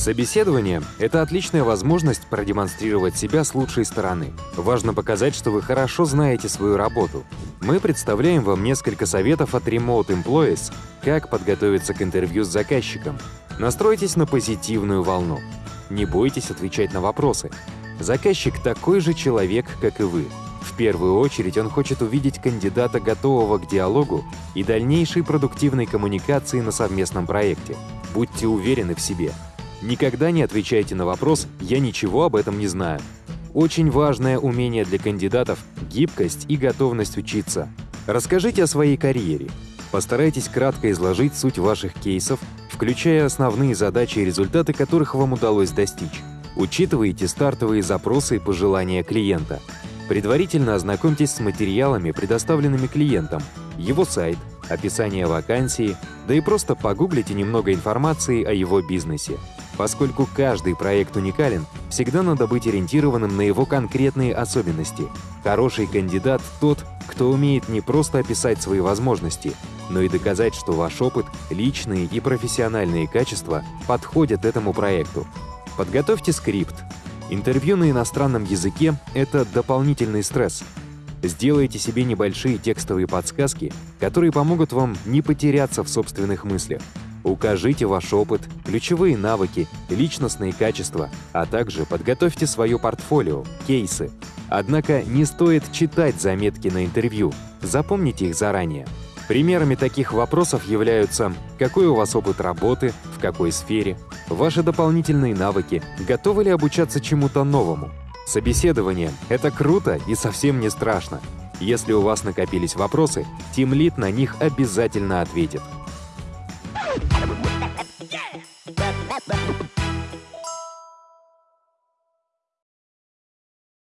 Собеседование — это отличная возможность продемонстрировать себя с лучшей стороны. Важно показать, что вы хорошо знаете свою работу. Мы представляем вам несколько советов от Remote Employees, как подготовиться к интервью с заказчиком. Настройтесь на позитивную волну. Не бойтесь отвечать на вопросы. Заказчик такой же человек, как и вы. В первую очередь он хочет увидеть кандидата, готового к диалогу и дальнейшей продуктивной коммуникации на совместном проекте. Будьте уверены в себе. Никогда не отвечайте на вопрос «я ничего об этом не знаю». Очень важное умение для кандидатов — гибкость и готовность учиться. Расскажите о своей карьере. Постарайтесь кратко изложить суть ваших кейсов, включая основные задачи и результаты, которых вам удалось достичь. Учитывайте стартовые запросы и пожелания клиента. Предварительно ознакомьтесь с материалами, предоставленными клиентом, его сайт, описание вакансии, да и просто погуглите немного информации о его бизнесе. Поскольку каждый проект уникален, всегда надо быть ориентированным на его конкретные особенности. Хороший кандидат — тот, кто умеет не просто описать свои возможности, но и доказать, что ваш опыт, личные и профессиональные качества подходят этому проекту. Подготовьте скрипт. Интервью на иностранном языке — это дополнительный стресс. Сделайте себе небольшие текстовые подсказки, которые помогут вам не потеряться в собственных мыслях. Укажите ваш опыт, ключевые навыки, личностные качества, а также подготовьте свое портфолио, кейсы. Однако не стоит читать заметки на интервью, запомните их заранее. Примерами таких вопросов являются какой у вас опыт работы, в какой сфере, ваши дополнительные навыки, готовы ли обучаться чему-то новому. Собеседование — это круто и совсем не страшно. Если у вас накопились вопросы, тимлит на них обязательно ответит. Yeah!